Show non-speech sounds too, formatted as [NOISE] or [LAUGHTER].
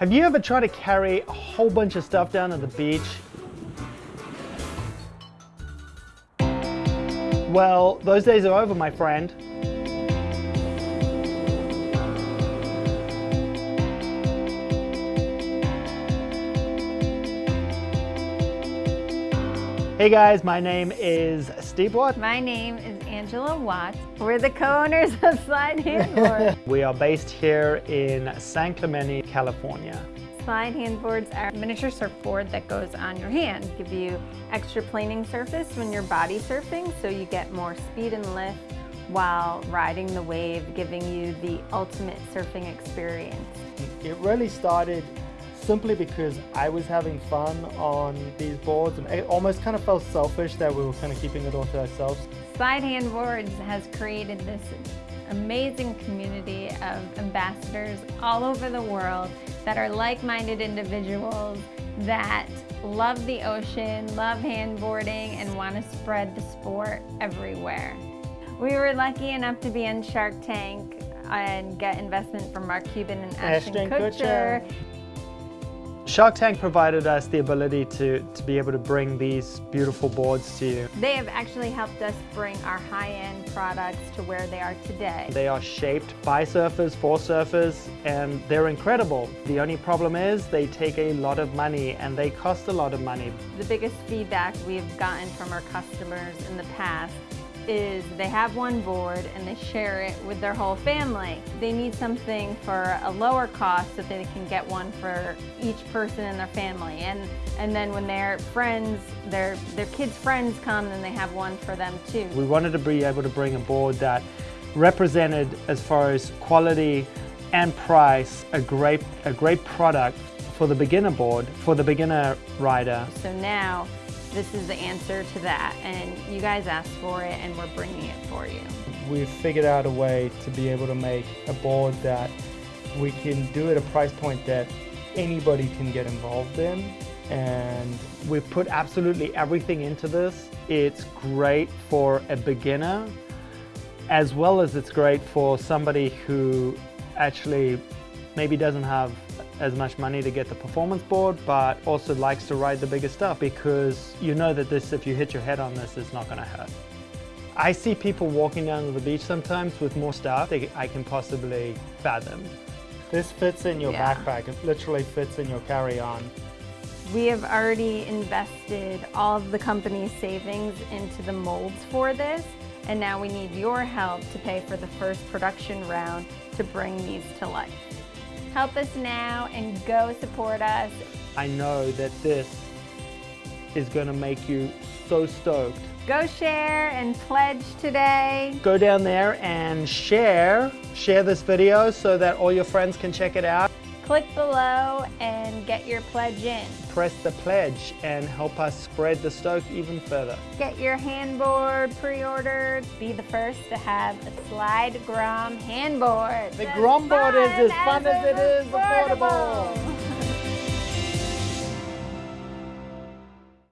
Have you ever tried to carry a whole bunch of stuff down to the beach? Well, those days are over, my friend. Hey guys, my name is Steve Watt. My name is Angela Watts. We're the co-owners of Slide Handboard. [LAUGHS] we are based here in San Clemente, California. Slide handboards are a miniature surfboard that goes on your hand. Give you extra planing surface when you're body surfing so you get more speed and lift while riding the wave, giving you the ultimate surfing experience. It really started simply because I was having fun on these boards and it almost kind of felt selfish that we were kind of keeping it all to ourselves. Slide Handboards has created this amazing community of ambassadors all over the world that are like-minded individuals that love the ocean, love handboarding, and want to spread the sport everywhere. We were lucky enough to be in Shark Tank and get investment from Mark Cuban and Ashton, Ashton Kutcher. Kutcher. Shark Tank provided us the ability to, to be able to bring these beautiful boards to you. They have actually helped us bring our high-end products to where they are today. They are shaped by surfers, for surfers, and they're incredible. The only problem is they take a lot of money and they cost a lot of money. The biggest feedback we've gotten from our customers in the past is they have one board and they share it with their whole family. They need something for a lower cost so that they can get one for each person in their family. And, and then when their friends, their, their kids' friends come, then they have one for them too. We wanted to be able to bring a board that represented as far as quality and price a great, a great product for the beginner board, for the beginner rider. So now this is the answer to that and you guys asked for it and we're bringing it for you. We've figured out a way to be able to make a board that we can do at a price point that anybody can get involved in and we've put absolutely everything into this. It's great for a beginner as well as it's great for somebody who actually maybe doesn't have as much money to get the performance board, but also likes to ride the bigger stuff because you know that this, if you hit your head on this, it's not gonna hurt. I see people walking down to the beach sometimes with more stuff than I can possibly fathom. This fits in your yeah. backpack. It literally fits in your carry-on. We have already invested all of the company's savings into the molds for this, and now we need your help to pay for the first production round to bring these to life. Help us now and go support us. I know that this is going to make you so stoked. Go share and pledge today. Go down there and share, share this video so that all your friends can check it out. Click below and get your pledge in. Press the pledge and help us spread the stoke even further. Get your handboard pre-ordered. Be the first to have a Slide Grom handboard. The Grom board is as fun as, as it is affordable. affordable.